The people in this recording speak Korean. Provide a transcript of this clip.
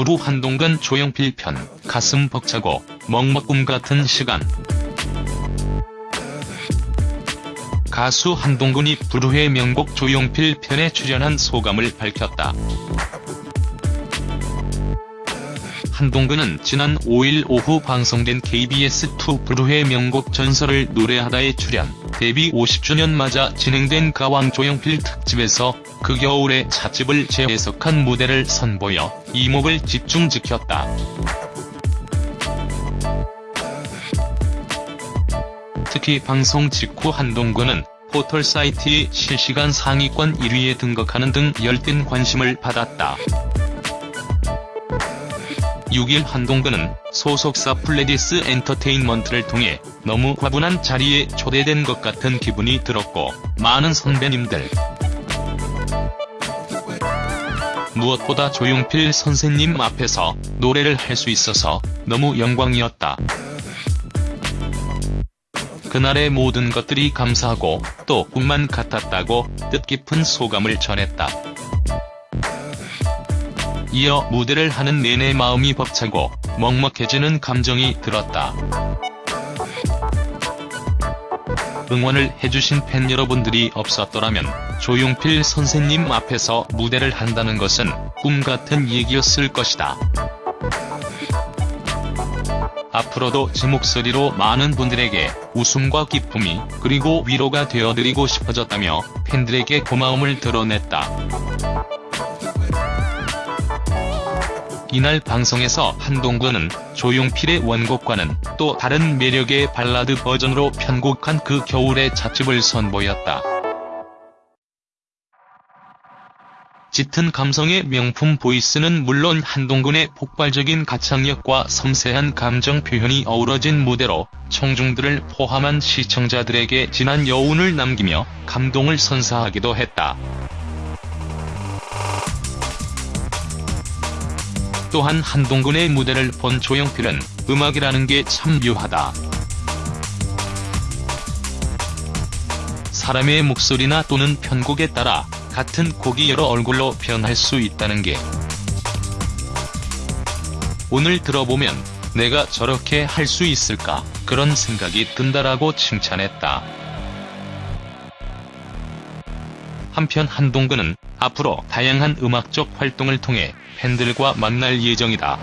부루 한동근 조용필 편 가슴 벅차고 먹먹꿈 같은 시간 가수 한동근이 부르의 명곡 조용필 편에 출연한 소감을 밝혔다. 한동근은 지난 5일 오후 방송된 KBS2 부르의 명곡 전설을 노래하다에 출연, 데뷔 50주년 맞아 진행된 가왕 조용필 특집에서 그 겨울의 찻집을 재해석한 무대를 선보여 이목을 집중시켰다. 특히 방송 직후 한동근은 포털 사이트의 실시간 상위권 1위에 등극하는 등 열띤 관심을 받았다. 6일 한동근은 소속사 플레디스 엔터테인먼트를 통해 너무 과분한 자리에 초대된 것 같은 기분이 들었고 많은 선배님들 무엇보다 조용필 선생님 앞에서 노래를 할 수 있어서 너무 영광이었다. 그날의 모든 것들이 감사하고 또 꿈만 같았다고 뜻깊은 소감을 전했다. 이어 무대를 하는 내내 마음이 벅차고 먹먹해지는 감정이 들었다. 응원을 해주신 팬 여러분들이 없었더라면 조용필 선생님 앞에서 무대를 한다는 것은 꿈같은 얘기였을 것이다. 앞으로도 제 목소리로 많은 분들에게 웃음과 기쁨이 그리고 위로가 되어드리고 싶어졌다며 팬들에게 고마움을 드러냈다. 이날 방송에서 한동근은 조용필의 원곡과는 또 다른 매력의 발라드 버전으로 편곡한 그 겨울의 찻집을 선보였다. 짙은 감성의 명품 보이스는 물론 한동근의 폭발적인 가창력과 섬세한 감정 표현이 어우러진 무대로 청중들을 포함한 시청자들에게 진한 여운을 남기며 감동을 선사하기도 했다. 또한 한동근의 무대를 본 조용필은 음악이라는 게 참 묘하다. 사람의 목소리나 또는 편곡에 따라 같은 곡이 여러 얼굴로 변할 수 있다는 게 오늘 들어보면 내가 저렇게 할 수 있을까 그런 생각이 든다라고 칭찬했다. 한편 한동근은 앞으로 다양한 음악적 활동을 통해 팬들과 만날 예정이다.